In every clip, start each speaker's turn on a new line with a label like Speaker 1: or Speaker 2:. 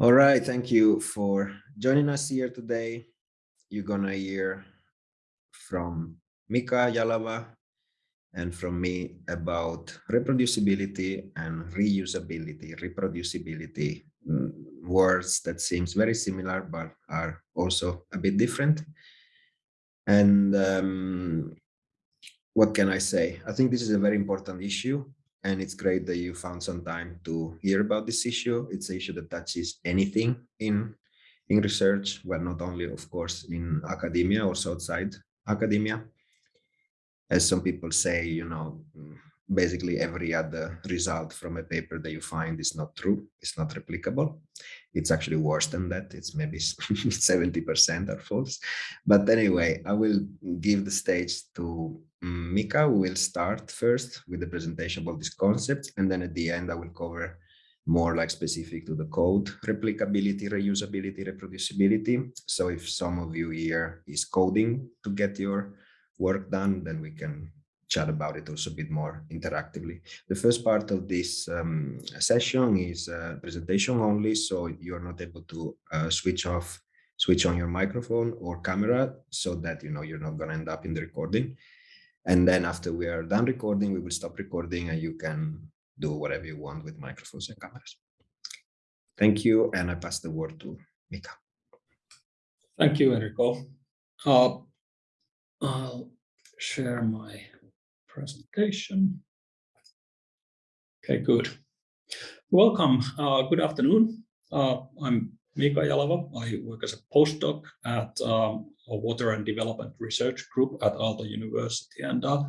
Speaker 1: All right, thank you for joining us here today. You're gonna hear from Mika Jalava and from me about reproducibility and reusability, reproducibility, mm, words that seems very similar but are also a bit different. And um, what can I say? I think this is a very important issue and it's great that you found some time to hear about this issue. It's an issue that touches anything in in research, well, not only, of course, in academia, also outside academia. As some people say, you know, basically every other result from a paper that you find is not true, it's not replicable. It's actually worse than that. It's maybe 70% are false. But anyway, I will give the stage to mm, Mika, We will start first with the presentation about this concept. And then at the end, I will cover more like specific to the code, replicability, reusability, reproducibility. So if some of you here is coding to get your work done, then we can chat about it also a bit more interactively. The first part of this um, session is uh, presentation only, so you're not able to uh, switch off, switch on your microphone or camera so that you know you're not going to end up in the recording. And then after we are done recording, we will stop recording and you can do whatever you want with microphones and cameras. Thank you, and I pass the word to Mika.
Speaker 2: Thank you, Enrico. Uh, I'll share my presentation. Okay, good. Welcome. Uh, good afternoon. Uh, I'm Mika Jalava. I work as a postdoc at um, a Water and Development Research Group at Aalto University. And uh,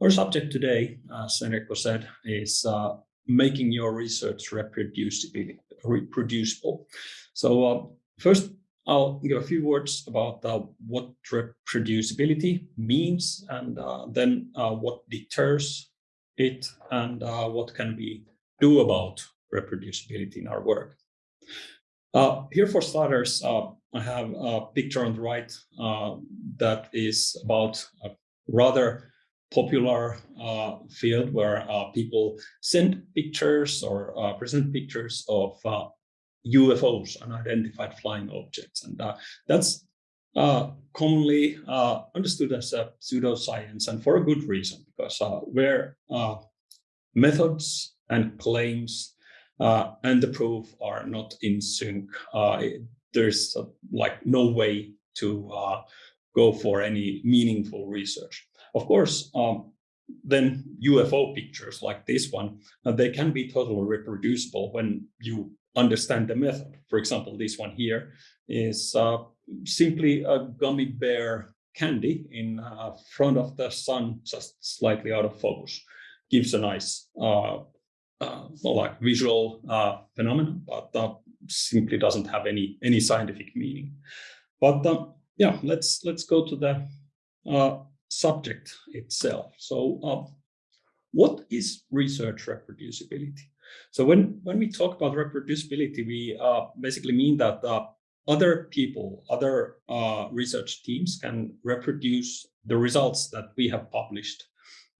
Speaker 2: our subject today, as Enrico said, is uh, making your research reproducible. So uh, first, I'll give a few words about uh, what reproducibility means and uh, then uh, what deters it and uh, what can we do about reproducibility in our work. here for starters, I have a picture on the right that is about a rather popular uh, field where uh, people send pictures or uh, present pictures of UFOs, uh, unidentified flying objects. And uh, that's uh, commonly understood as a pseudoscience and for a good reason, because where methods and claims and the proof are not in sync, there's like no way to go for any meaningful research. Of course, um, then UFO pictures like this one, uh, they can be totally reproducible when you understand the method. For example, this one here is uh, simply a gummy bear candy in uh, front of the sun, just slightly out of focus. Gives a nice, uh, uh like visual uh, phenomenon, but simply doesn't have any any scientific meaning. But yeah, let's let's go to the subject itself. So what is research reproducibility? So when, when we talk about reproducibility, we uh, basically mean that uh, other people, other uh, research teams can reproduce the results that we have published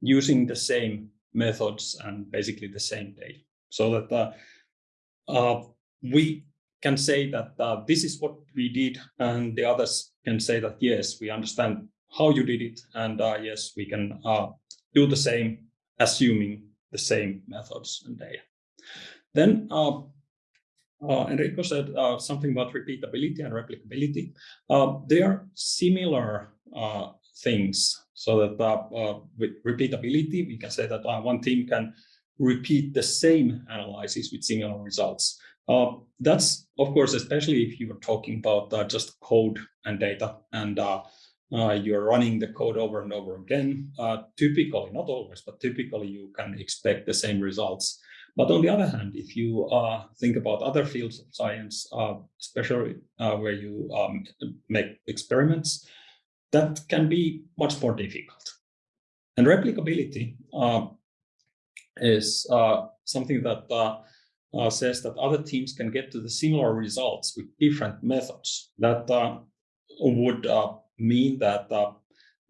Speaker 2: using the same methods and basically the same data. So that uh, uh, we can say that uh, this is what we did and the others can say that, yes, we understand how you did it. And uh, yes, we can uh, do the same, assuming the same methods and data. Then uh, uh Enrico said uh, something about repeatability and replicability. Uh, they are similar things. So that with repeatability, we can say that one team can repeat the same analysis with similar results. Uh, that's, of course, especially if you are talking about uh, just code and data and uh, uh, you're running the code over and over again. Uh, typically, not always, but typically you can expect the same results. But on the other hand, if you uh, think about other fields of science, uh, especially uh, where you um, make experiments, that can be much more difficult. And replicability uh, is something that says that other teams can get to the similar results with different methods that would mean that uh,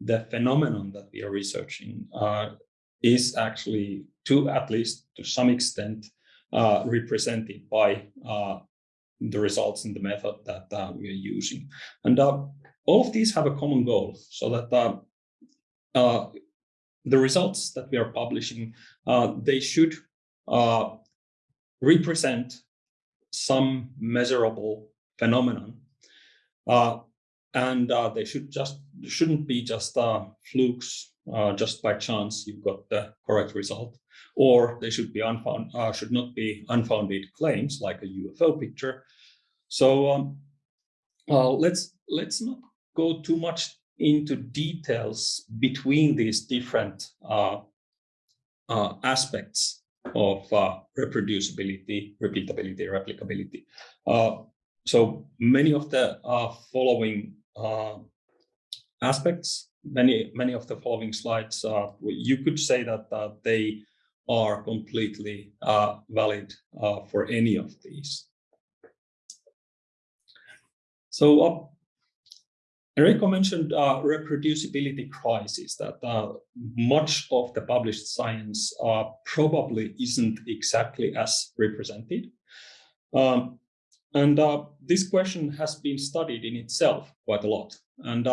Speaker 2: the phenomenon that we are researching uh, is actually to at least to some extent uh, represented by uh, the results in the method that uh, we are using. And uh, all of these have a common goal so that uh, uh, the results that we are publishing, they should represent some measurable phenomenon. and they should just shouldn't be just flukes just by chance you got the correct result or they should be unfound, uh, should not be unfounded claims like a UFO picture. So um, uh, let's let's not go too much into details between these different uh, uh aspects of uh, reproducibility, repeatability, replicability. Uh, so many of the following aspects, many many of the following slides, you could say that they are completely uh, valid uh, for any of these. So uh, Enrico mentioned uh, reproducibility crisis, that uh, much of the published science uh, probably isn't exactly as represented. Um, and this question has been studied in itself quite a lot. And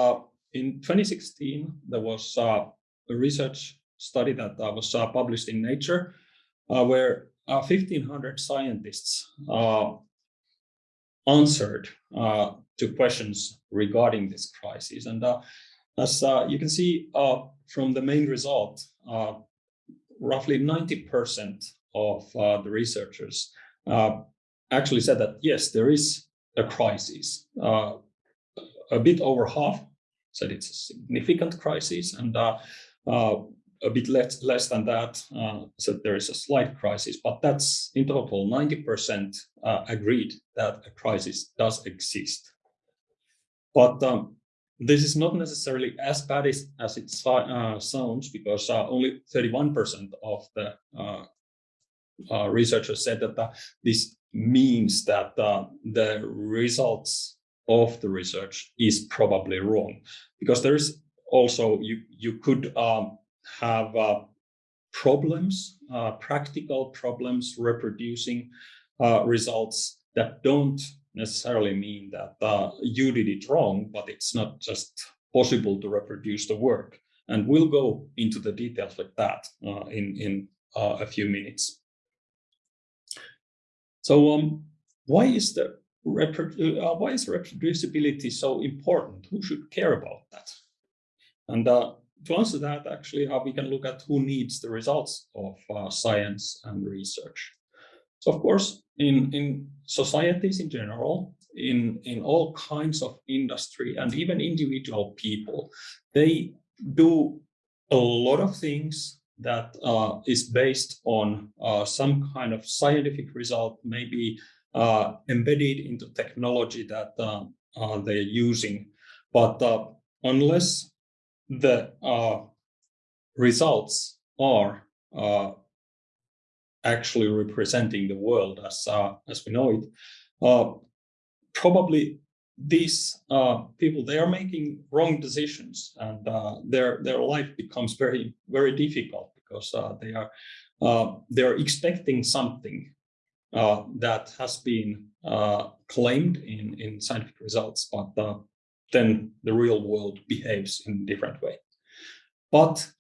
Speaker 2: in 2016, there was a research study that uh, was uh, published in Nature, uh, where uh, 1,500 scientists uh, answered uh, to questions regarding this crisis. And as you can see from the main result, roughly 90% of the researchers actually said that yes, there is a crisis. Uh, a bit over half said it's a significant crisis, and uh, uh, a bit less, less than that, uh, there is a slight crisis, but that's in total 90% uh, agreed that a crisis does exist. But um, this is not necessarily as bad as, as it uh, sounds because uh, only 31% of the researchers said that this means that the results of the research is probably wrong because there is also you you could um, have uh, problems, uh, practical problems reproducing uh, results that don't necessarily mean that uh, you did it wrong, but it's not just possible to reproduce the work. And we'll go into the details like that uh, in, in uh, a few minutes. So um, why is the why is reproducibility so important? Who should care about that? And to answer that, actually, uh, we can look at who needs the results of uh, science and research. So, of course, in, in societies in general, in, in all kinds of industry and even individual people, they do a lot of things that uh, is based on uh, some kind of scientific result, maybe uh, embedded into technology that uh, they're using. But unless the uh, results are uh, actually representing the world as uh, as we know it. Uh, probably these uh, people they are making wrong decisions, and uh, their their life becomes very very difficult because they are they are expecting something that has been claimed in in scientific results, but then the real world behaves in a different way. But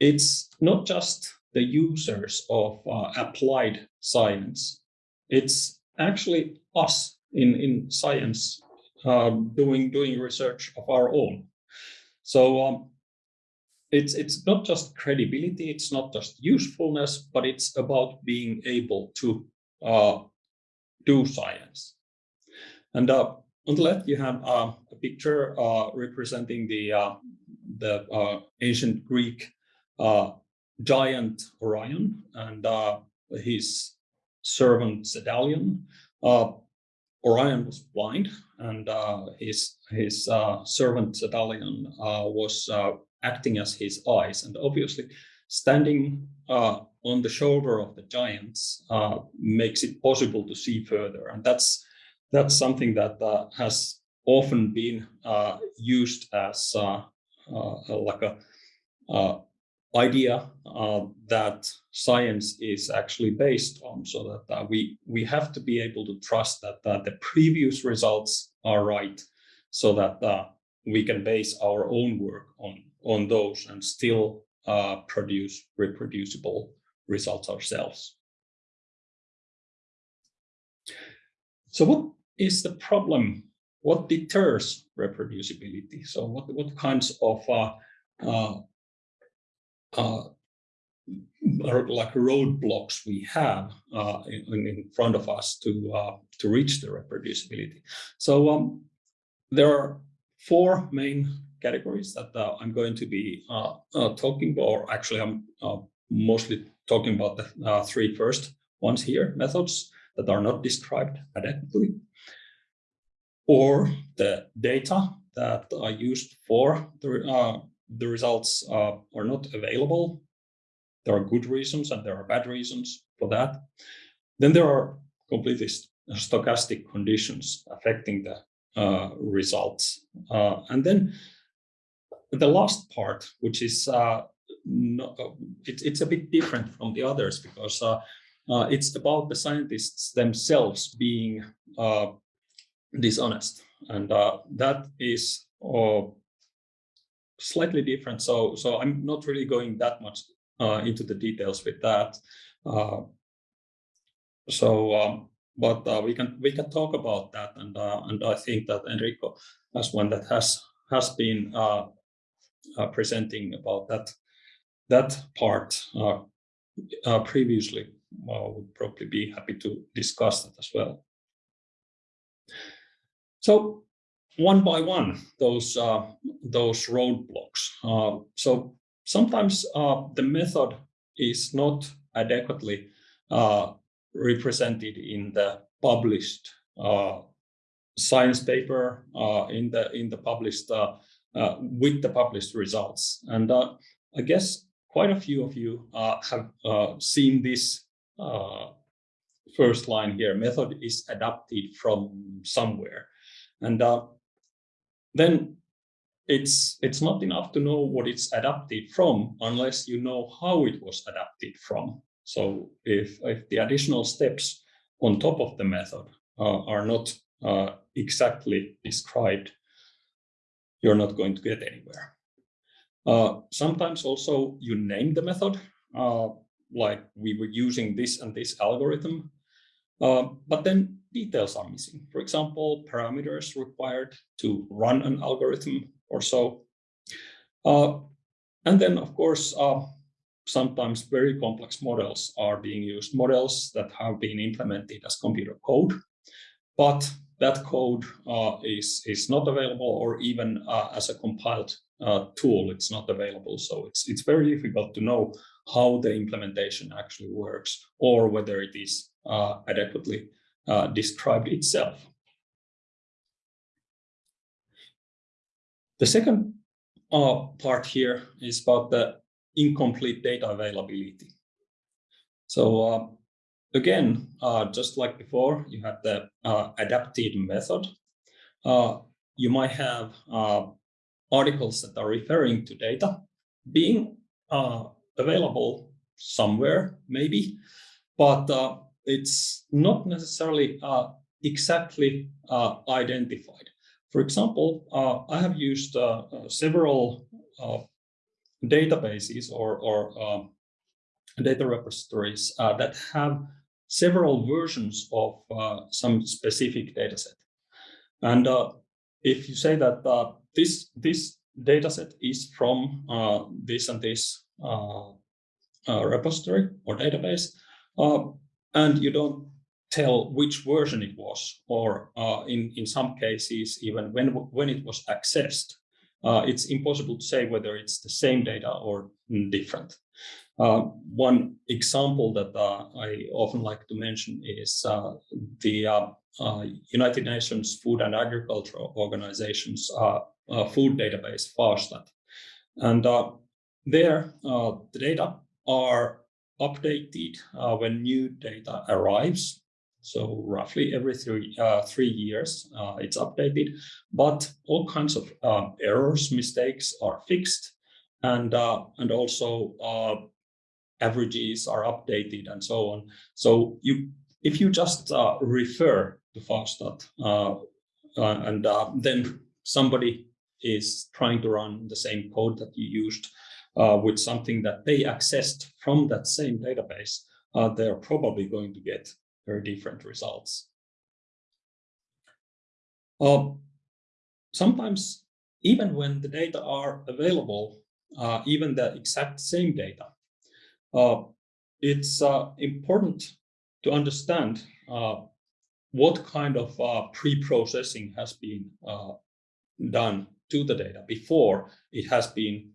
Speaker 2: it's not just the users of uh, applied science. It's actually us in, in science uh, doing, doing research of our own. So um, it's, it's not just credibility, it's not just usefulness, but it's about being able to uh, do science. And uh, on the left, you have uh, a picture uh, representing the uh, the uh, ancient Greek giant Orion and his servant Cedalion. Orion was blind, and his his servant Cedalion was acting as his eyes, and obviously standing on the shoulder of the giants makes it possible to see further, and that's that's something that uh, has often been uh, used as uh, uh, like a idea uh, that science is actually based on so that uh, we we have to be able to trust that uh, the previous results are right so that uh, we can base our own work on on those and still uh, produce reproducible results ourselves. So what is the problem? What deters reproducibility? So what what kinds of uh, uh, like roadblocks we have uh, in, in, front of us to uh, to reach the reproducibility. So um, there are four main categories that uh, I'm going to be uh, uh, talking about, or actually I'm mostly talking about the three first ones here, methods that are not described adequately, or the data that are used for the the results uh, are not available. There are good reasons and there are bad reasons for that. Then there are completely stochastic conditions affecting the uh, results. Uh, and then the last part, which is uh, not, it, it's a bit different from the others because uh, uh, it's about the scientists themselves being dishonest. And that is slightly different. So, so I'm not really going that much uh, into the details with that. Uh, so, um, but uh, we can we can talk about that, and uh, and I think that Enrico, as one that has has been uh, uh, presenting about that that part previously, I would probably be happy to discuss that as well. So one by one those uh, those roadblocks. Uh, so sometimes uh, the method is not adequately uh, represented in the published uh, science paper uh, in the in the published with the published results. And I guess quite a few of you have seen this first line here. Method is adapted from somewhere. And uh, then it's it's not enough to know what it's adapted from unless you know how it was adapted from. So if, if the additional steps on top of the method uh, are not uh, exactly described, you're not going to get anywhere. Uh, sometimes also you name the method, uh, like we were using this and this algorithm, uh, but then details are missing. For example, parameters required to run an algorithm or so. Uh, and then, of course, uh, sometimes very complex models are being used, models that have been implemented as computer code, but that code uh, is, is not available or even uh, as a compiled uh, tool, it's not available. So it's, it's very difficult to know how the implementation actually works or whether it is uh, adequately uh, described itself. The second uh, part here is about the incomplete data availability. So again, uh, just like before, you had the uh, adapted method. Uh, you might have articles that are referring to data being available somewhere, maybe, but it's not necessarily uh, exactly uh, identified. For example, uh, I have used uh, uh, several uh, databases or, or data repositories that have several versions of uh, some specific dataset. And uh, if you say that uh, this, this dataset is from this and this repository or database, and you don't tell which version it was, or uh, in, in some cases, even when, when it was accessed, uh, it's impossible to say whether it's the same data or different. Uh, one example that uh, I often like to mention is uh, the uh, United Nations Food and Agriculture Organization's food database, FAOSTAT. And there, the data are updated uh, when new data arrives. So roughly every three, uh, three years, uh, it's updated, but all kinds of errors, mistakes are fixed. and uh, and also uh, averages are updated and so on. So you if you just uh, refer to FAOSTAT uh, uh, and uh, then somebody is trying to run the same code that you used with something that they accessed from that same database, they're probably going to get very different results. sometimes even when the data are available, uh, even the exact same data, uh, it's uh, important to understand uh, what kind of uh, pre-processing has been uh, done to the data before it has been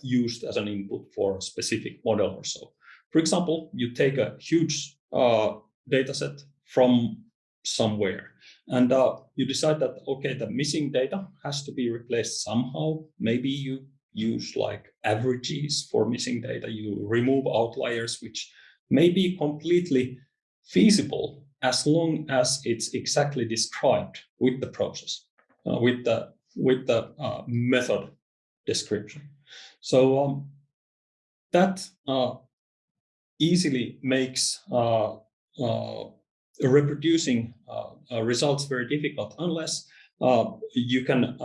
Speaker 2: used as an input for a specific model or so. For example, you take a huge data set from somewhere and uh, you decide that okay the missing data has to be replaced somehow maybe you use like averages for missing data. You remove outliers which may be completely feasible as long as it's exactly described with the process uh, with the with the uh, method description. So um, that uh, easily makes uh, uh, reproducing uh, results very difficult unless you can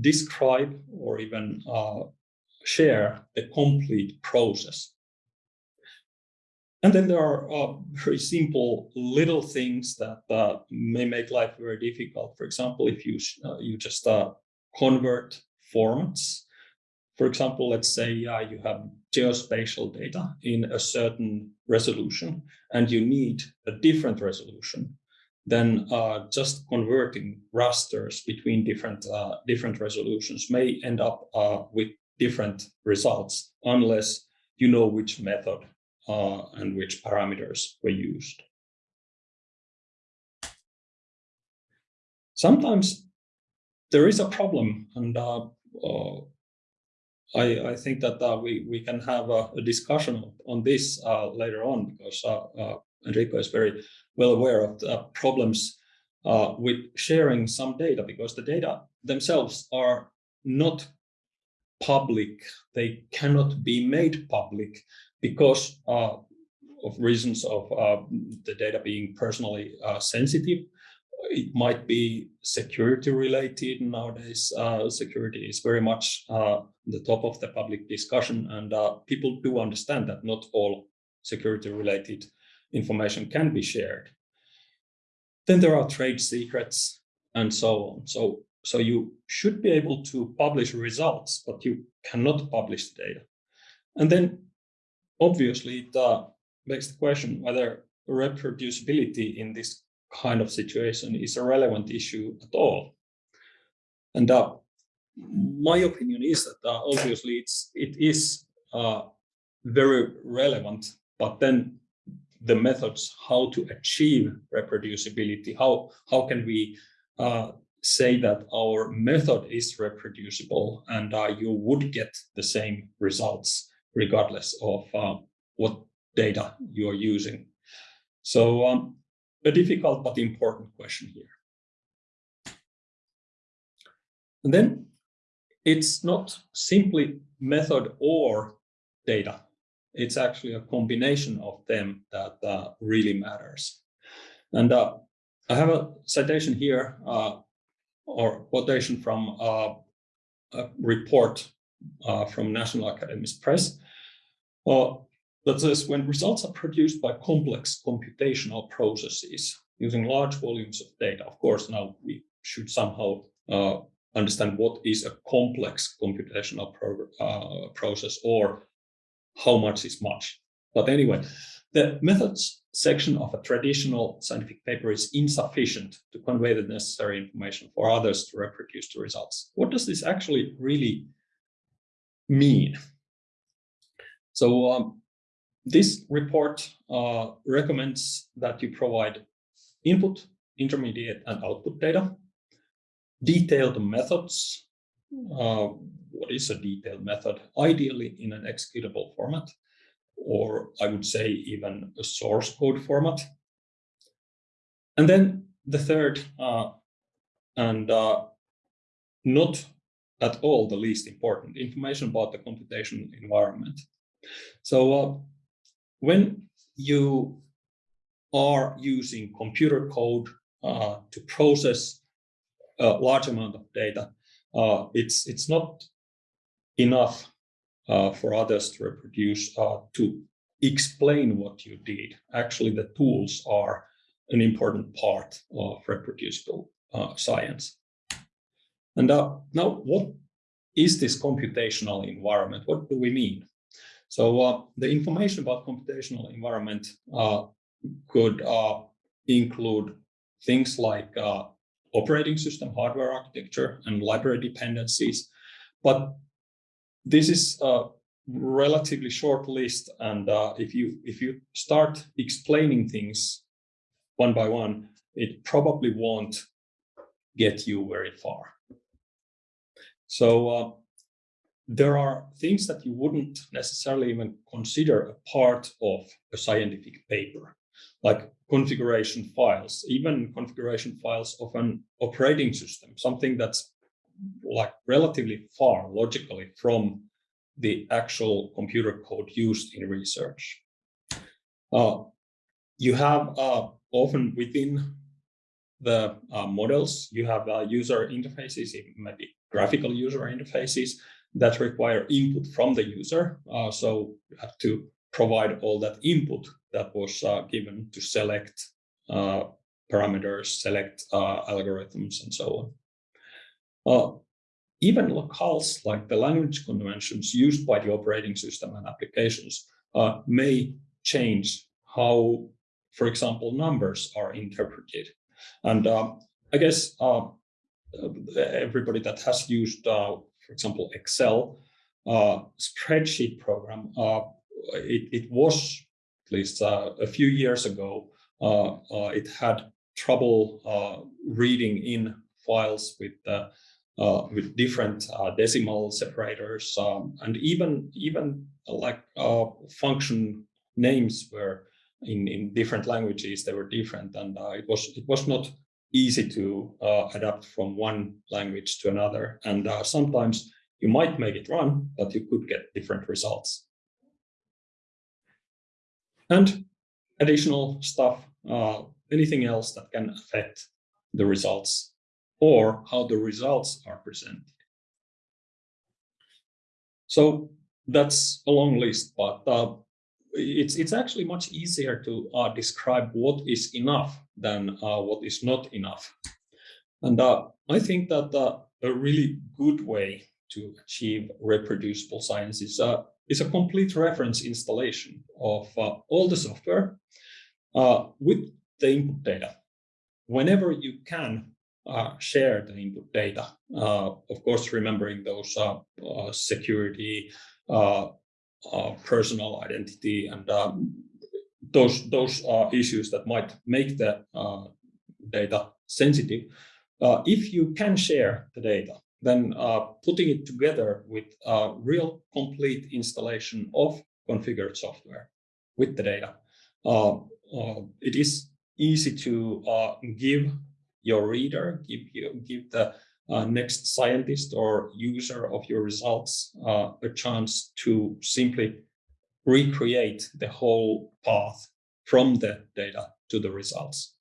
Speaker 2: describe or even share the complete process. And then there are uh, very simple little things that uh, may make life very difficult. For example, if you uh, you just convert formats for example, let's say uh, you have geospatial data in a certain resolution and you need a different resolution, then uh, just converting rasters between different, uh, different resolutions may end up uh, with different results unless you know which method uh, and which parameters were used. Sometimes there is a problem and uh, I, I think that uh, we, we can have a, a discussion on this uh, later on because uh, uh Enrico is very well aware of the problems uh, with sharing some data because the data themselves are not public. They cannot be made public because uh, of reasons of the data being personally sensitive it might be security related nowadays. Uh, security is very much uh, the top of the public discussion, and uh, people do understand that not all security related information can be shared. Then there are trade secrets and so on. So, so you should be able to publish results, but you cannot publish the data. And then obviously it uh, begs the question whether reproducibility in this kind of situation is a relevant issue at all. And uh, my opinion is that uh, obviously it's it is uh, very relevant, but then the methods how to achieve reproducibility, how how can we uh, say that our method is reproducible and uh, you would get the same results regardless of uh, what data you are using. So um, a difficult but important question here. And then it's not simply method or data. It's actually a combination of them that uh, really matters. And uh, I have a citation here uh, or quotation from uh, a report uh, from National Academies Press. Uh, that says when results are produced by complex computational processes using large volumes of data, of course, now we should somehow understand what is a complex computational pro process or how much is much. But anyway, the methods section of a traditional scientific paper is insufficient to convey the necessary information for others to reproduce the results. What does this actually really mean? So um, this report uh, recommends that you provide input, intermediate, and output data, detailed methods. Uh, what is a detailed method? Ideally in an executable format, or I would say even a source code format. And then the third, uh, and uh, not at all the least important, information about the computation environment. So uh, when you are using computer code uh, to process a large amount of data, uh, it's it's not enough uh, for others to reproduce uh, to explain what you did. Actually, the tools are an important part of reproducible uh, science. And uh, now, what is this computational environment? What do we mean? So uh, the information about computational environment could include things like operating system hardware architecture and library dependencies. But this is a relatively short list. And uh, if you if you start explaining things one by one, it probably won't get you very far. So uh, there are things that you wouldn't necessarily even consider a part of a scientific paper, like configuration files, even configuration files of an operating system, something that's like relatively far logically from the actual computer code used in research. Uh, you have uh, often within the uh, models, you have uh, user interfaces, maybe graphical user interfaces that require input from the user. Uh, so you have to provide all that input that was uh, given to select uh, parameters, select uh, algorithms, and so on. Uh, even locales, like the language conventions used by the operating system and applications, uh, may change how, for example, numbers are interpreted. And I guess everybody that has used for example, Excel uh, spreadsheet program, uh, it, it, was, at least uh, a few years ago, uh, uh, it had trouble uh, reading in files with with different decimal separators um, and even even like function names were in in different languages they were different and it was it was not easy to uh, adapt from one language to another. And uh, sometimes you might make it run, but you could get different results. And additional stuff, uh, anything else that can affect the results or how the results are presented. So that's a long list, but uh, it's it's actually much easier to uh, describe what is enough than uh, what is not enough. And uh, I think that uh, a really good way to achieve reproducible science is, uh, is a complete reference installation of uh, all the software with the input data. Whenever you can share the input data, of course, remembering those security, uh, personal identity and those those issues that might make the uh, data sensitive. Uh, if you can share the data, then uh, putting it together with a real complete installation of configured software with the data, uh, uh, it is easy to give your reader, give you give the uh, next scientist or user of your results uh, a chance to simply recreate the whole path from the data to the results.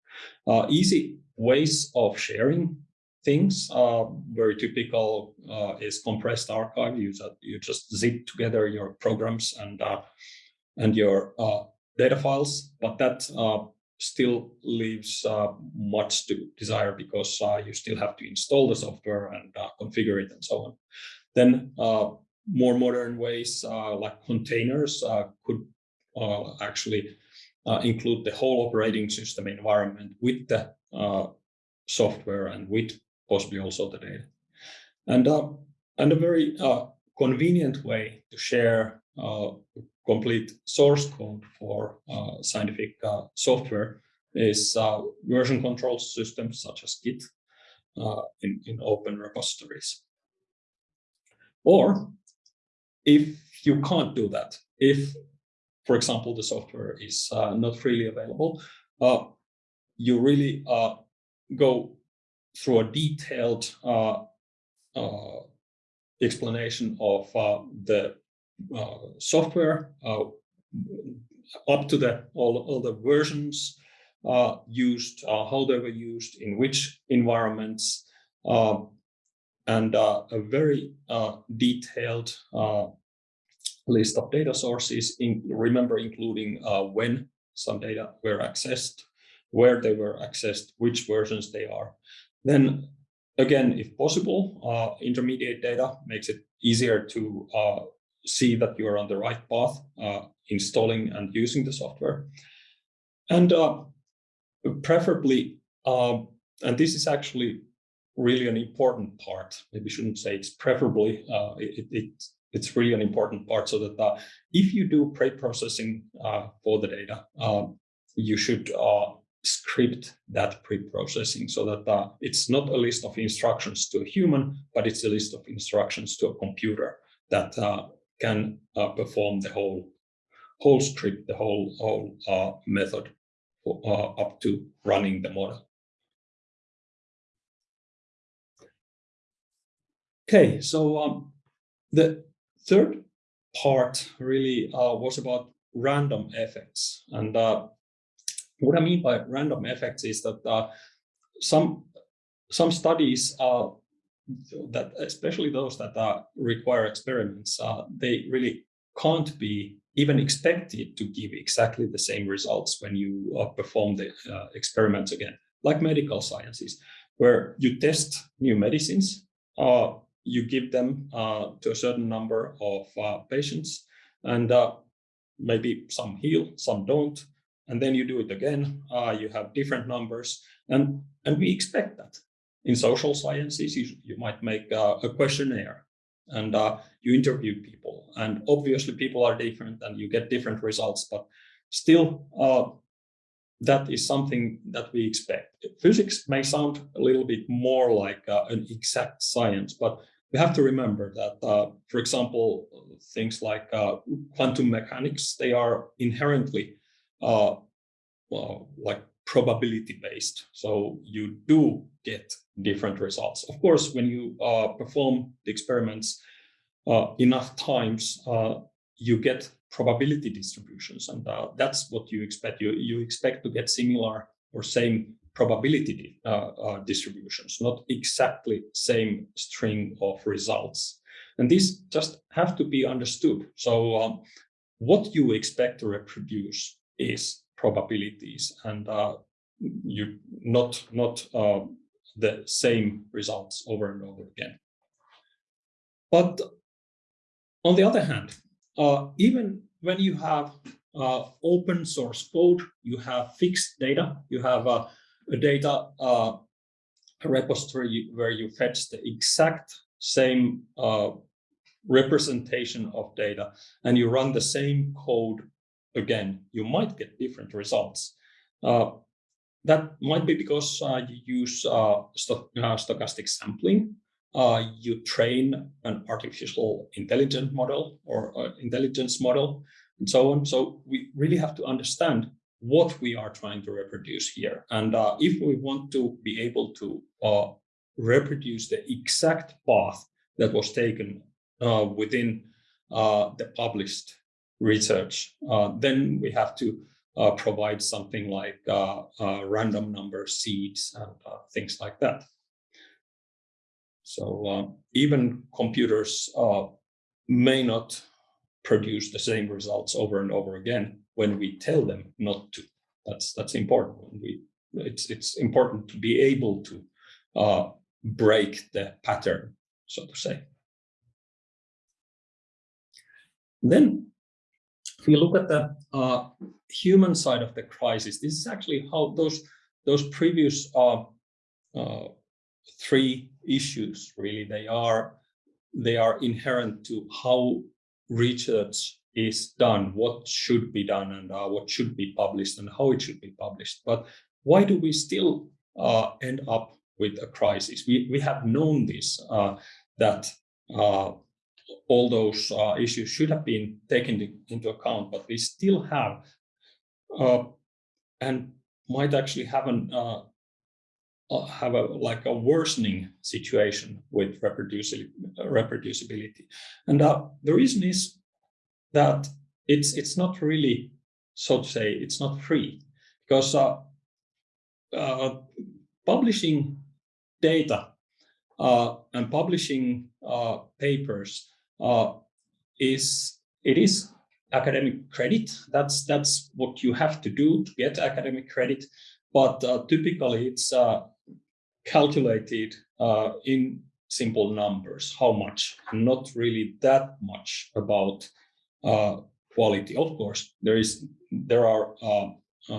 Speaker 2: Uh, easy ways of sharing things, uh, very typical uh, is compressed archive. You, you just zip together your programs and, uh, and your data files, but that still leaves uh, much to desire because uh, you still have to install the software and uh, configure it and so on. Then uh, more modern ways uh, like containers uh, could actually include the whole operating system environment with the software and with possibly also the data. And, and a very convenient way to share complete source code for uh, scientific uh, software is uh, version control systems such as Git uh, in, in open repositories. Or if you can't do that, if, for example, the software is uh, not freely available, uh, you really go through a detailed explanation of uh, the uh, software uh, up to the all, all the versions uh, used, how they were used, in which environments, and a very detailed list of data sources, in, remember including when some data were accessed, where they were accessed, which versions they are. Then again, if possible, uh, intermediate data makes it easier to uh, see that you are on the right path, uh, installing and using the software. And uh, preferably, um, and this is actually really an important part, maybe shouldn't say it's preferably, uh, it, it, it's really an important part so that uh, if you do pre-processing for the data, you should script that pre-processing so that uh, it's not a list of instructions to a human, but it's a list of instructions to a computer that uh, can uh, perform the whole whole script, the whole whole uh, method for, uh, up to running the model. Okay, so um, the third part really uh, was about random effects, and what I mean by random effects is that uh, some some studies uh, that, especially those that uh, require experiments, uh, they really can't be even expected to give exactly the same results when you uh, perform the uh, experiments again, like medical sciences, where you test new medicines, you give them to a certain number of patients, and maybe some heal, some don't, and then you do it again, uh, you have different numbers, and, and we expect that. In social sciences, you, you might make uh, a questionnaire and uh, you interview people, and obviously people are different and you get different results, but still uh, that is something that we expect. Physics may sound a little bit more like uh, an exact science, but we have to remember that, uh, for example, things like quantum mechanics, they are inherently uh, well, like probability based. So you do get different results. Of course, when you uh, perform the experiments uh, enough times, uh, you get probability distributions, and uh, that's what you expect. You you expect to get similar or same probability uh, distributions, not exactly same string of results. And these just have to be understood. So um, what you expect to reproduce is probabilities and uh, you not not uh, the same results over and over again. But on the other hand, uh, even when you have uh, open source code, you have fixed data, you have a data uh, repository where you fetch the exact same uh, representation of data and you run the same code again, you might get different results. Uh, that might be because uh, you use uh, uh, stochastic sampling. Uh, you train an artificial intelligent model or uh, intelligence model and so on. So we really have to understand what we are trying to reproduce here. And if we want to be able to reproduce the exact path that was taken within the published research, uh, then we have to uh, provide something like uh, random number seeds and things like that. So even computers may not produce the same results over and over again when we tell them not to. That's that's important. We it's it's important to be able to uh, break the pattern, so to say. Then if you look at the uh, human side of the crisis, this is actually how those those previous uh, uh, three issues really they are they are inherent to how research is done, what should be done, and uh, what should be published, and how it should be published. But why do we still uh, end up with a crisis? We we have known this uh, that all those uh, issues should have been taken into account, but we still have uh, and might actually have an uh, have a like a worsening situation with reproducibility. And uh, the reason is that it's it's not really, so to say, it's not free because uh, uh, publishing data uh, and publishing uh, papers uh, is it is academic credit. That's that's what you have to do to get academic credit. But uh, typically, it's uh, calculated uh, in simple numbers. How much? Not really that much about uh, quality. Of course, there is there are uh,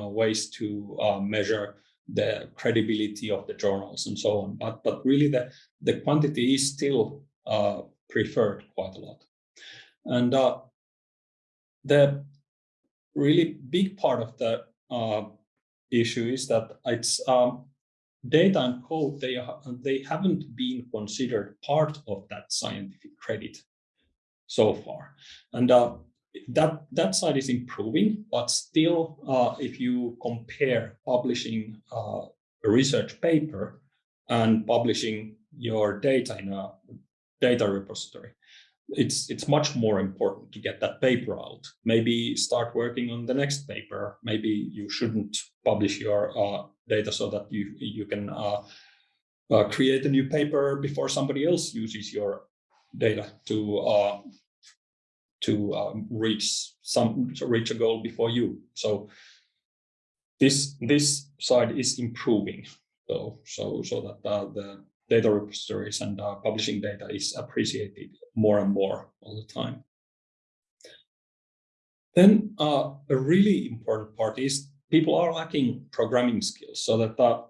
Speaker 2: ways to measure the credibility of the journals and so on. But but really, the the quantity is still preferred quite a lot. And the really big part of the uh, issue is that it's um, data and code, they, they haven't been considered part of that scientific credit so far. And uh, that, that side is improving, but still, uh, if you compare publishing uh, a research paper and publishing your data in a data repository, it's it's much more important to get that paper out. Maybe start working on the next paper. Maybe you shouldn't publish your uh, data so that you you can uh, uh, create a new paper before somebody else uses your data to uh, to um, reach some to reach a goal before you. So this this side is improving. So so so that uh, the data repositories and uh, publishing data is appreciated more and more all the time. Then uh, a really important part is people are lacking programming skills so that, uh,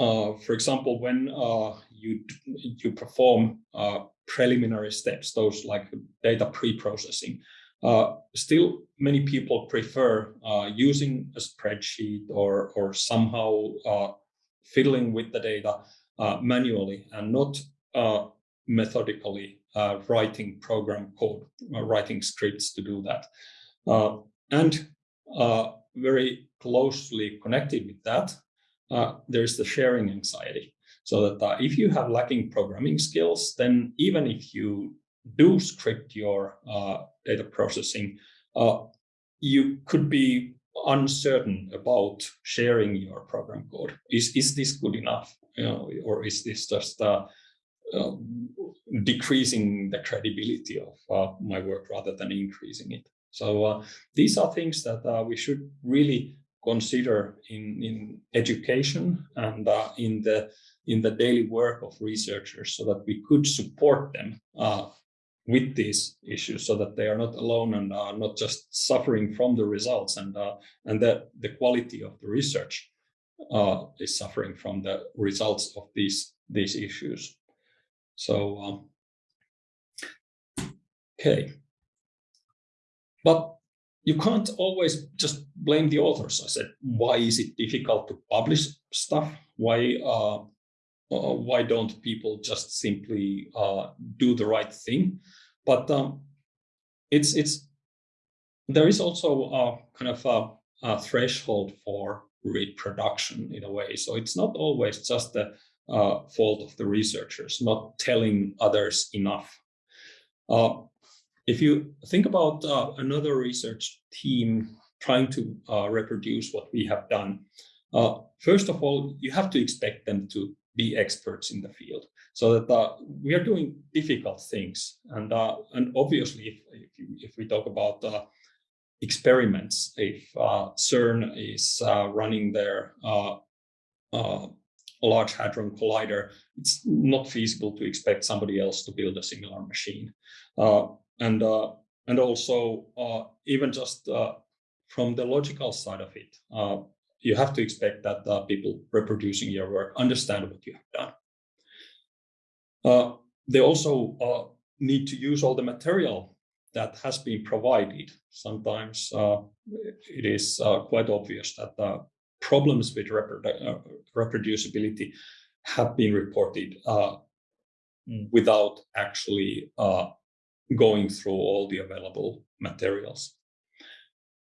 Speaker 2: uh for example, when uh, you, you perform uh, preliminary steps, those like data pre-processing, still many people prefer using a spreadsheet or, or somehow fiddling with the data uh, manually and not uh, methodically uh, writing program code, writing scripts to do that. and very closely connected with that, there's the sharing anxiety. So that uh, if you have lacking programming skills, then even if you do script your uh, data processing, uh, you could be uncertain about sharing your program code. Is, is this good enough? Know, or is this just uh, uh, decreasing the credibility of uh, my work rather than increasing it? So uh, these are things that uh, we should really consider in, in education and uh, in the in the daily work of researchers so that we could support them with these issues so that they are not alone and are not just suffering from the results and uh, and that the quality of the research uh, is suffering from the results of these these issues. So um, okay, but you can't always just blame the authors. I said, why is it difficult to publish stuff? Why uh, uh, why don't people just simply uh, do the right thing? But um, it's it's there is also a kind of a, a, threshold for reproduction in a way. So it's not always just the uh, fault of the researchers not telling others enough. Uh, if you think about uh, another research team trying to uh, reproduce what we have done, first of all, you have to expect them to be experts in the field so that uh, we are doing difficult things and uh, and obviously if, if, if, we talk about uh, experiments if uh, cern is uh, running their uh, large hadron collider it's not feasible to expect somebody else to build a similar machine and and also even just from the logical side of it you have to expect that uh, people reproducing your work understand what you have done. Uh, they also uh, need to use all the material that has been provided. Sometimes uh, it is uh, quite obvious that the problems with uh, reproducibility have been reported without actually going through all the available materials.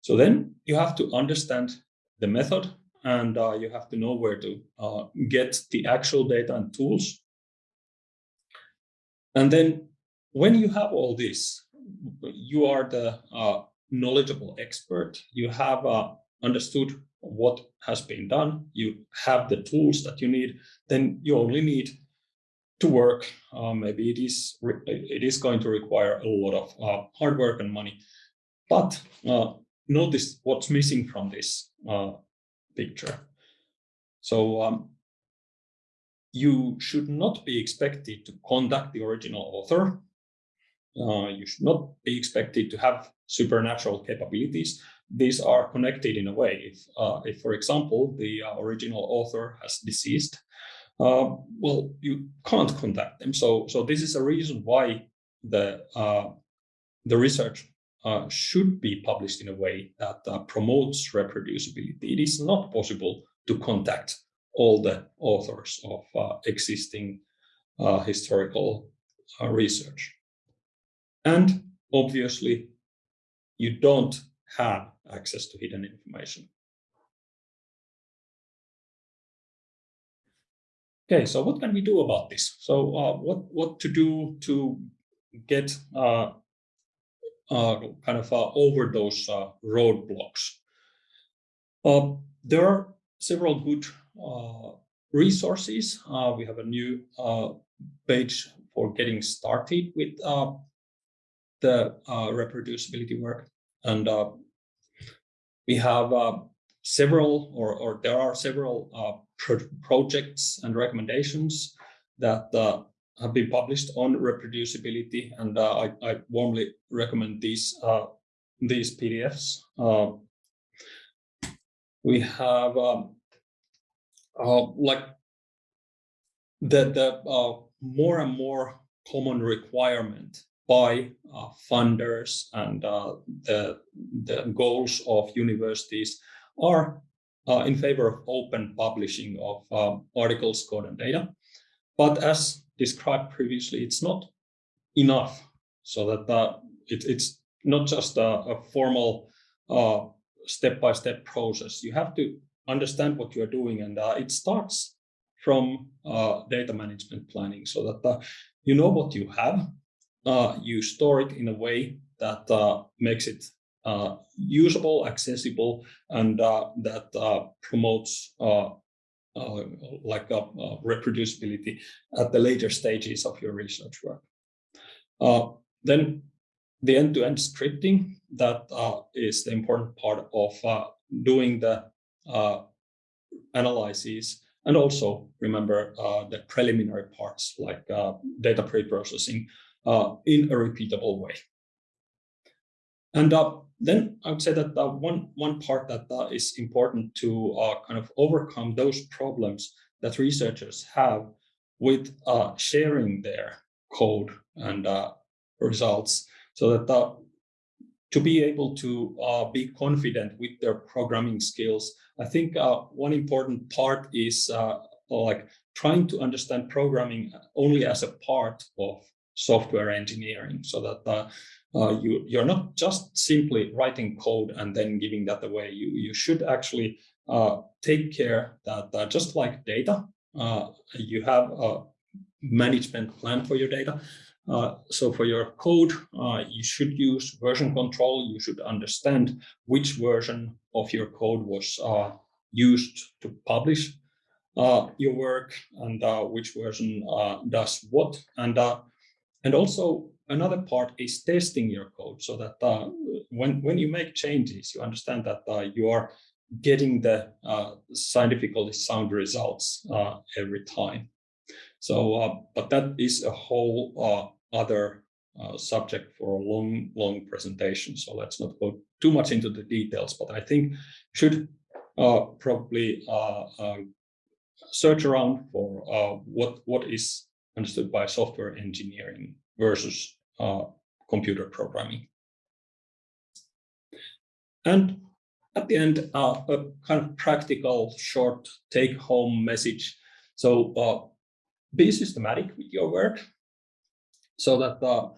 Speaker 2: So then you have to understand the method and uh, you have to know where to uh, get the actual data and tools. And then when you have all this, you are the uh, knowledgeable expert. You have uh, understood what has been done. You have the tools that you need. Then you only need to work. Uh, maybe it is it is going to require a lot of uh, hard work and money. But uh, notice what's missing from this uh, picture. So um, you should not be expected to contact the original author. Uh, you should not be expected to have supernatural capabilities. These are connected in a way. If, uh, if for example, the uh, original author has deceased, uh, well, you can't contact them. So, so this is a reason why the uh, the research uh, should be published in a way that promotes reproducibility. It is not possible to contact all the authors of existing historical research. And obviously, you don't have access to hidden information. Okay, so what can we do about this? So uh, what, what to do to get uh, uh, kind of over those roadblocks? there are several good uh, resources. Uh, we have a new uh, page for getting started with the reproducibility work. And we have several, or, or there are several pro projects and recommendations that uh, have been published on reproducibility, and uh, I, I, warmly recommend these uh, these PDFs. we have um, uh, like the, the uh, more and more common requirement by uh, funders and uh, the, the goals of universities are uh, in favor of open publishing of uh, articles, code, and data. But as described previously, it's not enough so that it, it's not just a, a formal step-by-step -step process. You have to understand what you're doing. And uh, it starts from uh, data management planning so that uh, you know what you have, uh, you store it in a way that uh, makes it uh, usable, accessible, and that promotes like reproducibility at the later stages of your research work. then the end-to-end -end scripting, that is the important part of doing the uh, analyses, and also remember uh, the preliminary parts like uh, data pre-processing in a repeatable way. And then I would say that uh, one one part that uh, is important to uh, kind of overcome those problems that researchers have with sharing their code and results, so that to be able to be confident with their programming skills I think uh, one important part is uh, like trying to understand programming only as a part of software engineering so that uh, uh, you, you're not just simply writing code and then giving that away. You, you should actually uh, take care that uh, just like data, you have a management plan for your data. Uh, so for your code, uh, you should use version control. You should understand which version of your code was uh, used to publish uh, your work and uh, which version does what. And, and also another part is testing your code so that when, when you make changes, you understand that you are getting the scientifically sound results every time. So, uh, but that is a whole uh, other uh, subject for a long, long presentation. So let's not go too much into the details, but I think should uh, probably uh, uh, search around for uh, what, what is understood by software engineering versus uh, computer programming. And at the end, uh, a kind of practical short take-home message. So be systematic with your work so that uh,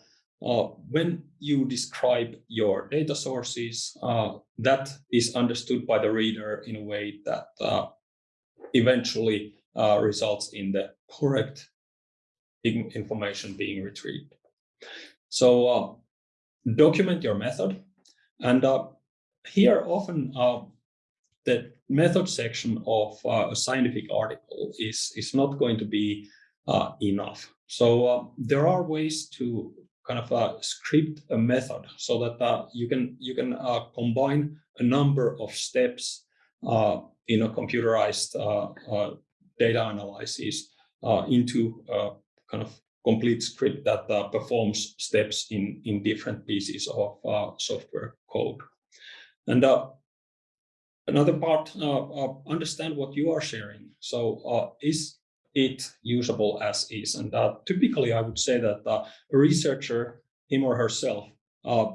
Speaker 2: when you describe your data sources, uh, that is understood by the reader in a way that uh, eventually uh, results in the correct information being retrieved. So uh, document your method. And uh, here often the method section of a scientific article is, is not going to be enough. So there are ways to kind of uh, script a method so that uh, you can you can uh, combine a number of steps uh, in a computerized uh, uh, data analysis into kind of complete script that performs steps in in different pieces of software code. And another part, understand what you are sharing. So is it usable as is. And uh, typically, I would say that uh, a researcher, him or herself, uh,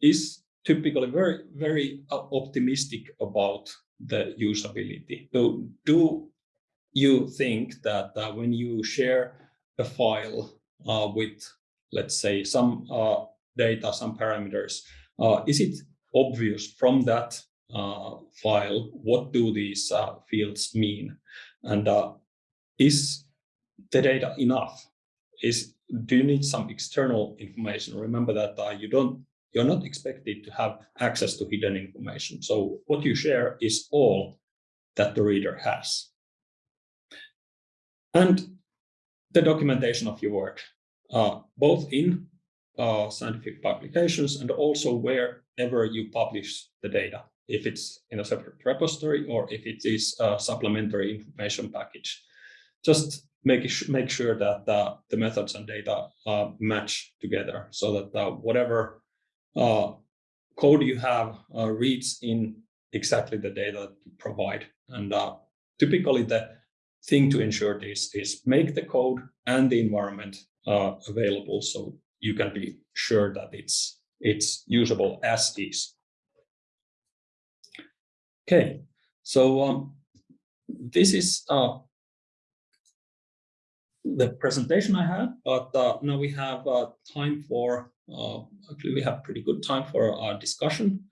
Speaker 2: is typically very, very uh, optimistic about the usability. So, do you think that uh, when you share a file uh, with, let's say, some uh, data, some parameters, uh, is it obvious from that uh, file what do these fields mean? And is the data enough? Is do you need some external information? Remember that uh, you don't you're not expected to have access to hidden information. So what you share is all that the reader has. And the documentation of your work, uh, both in uh, scientific publications and also wherever you publish the data, if it's in a separate repository or if it is a supplementary information package just make make sure that uh, the methods and data uh, match together so that whatever uh, code you have uh, reads in exactly the data that you provide. And typically the thing to ensure this is make the code and the environment available so you can be sure that it's it's usable as is. Okay, so um, this is uh, the presentation I had, but uh, now we have uh, time for, uh, actually we have pretty good time for our discussion.